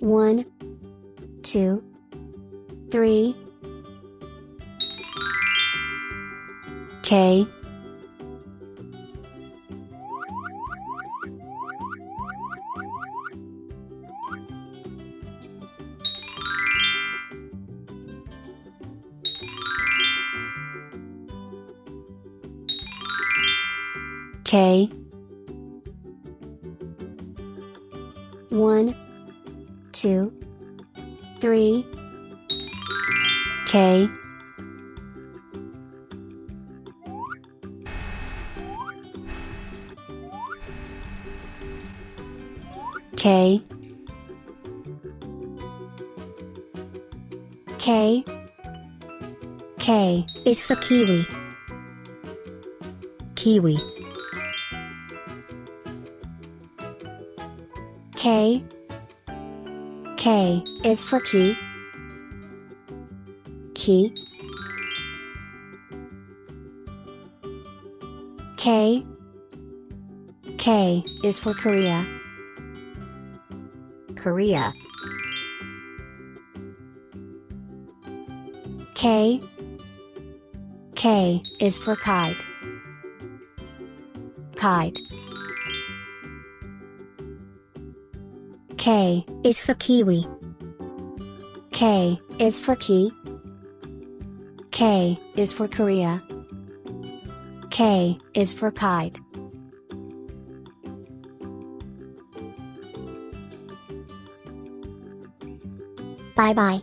One, two, three. K. K. One, two, three. K. K. K. K is for kiwi. Kiwi. K. K is for key. Key. K. K is for Korea. Korea. K. K is for kite. Kite. K is for kiwi. K is for key. K is for Korea. K is for kite. Bye bye.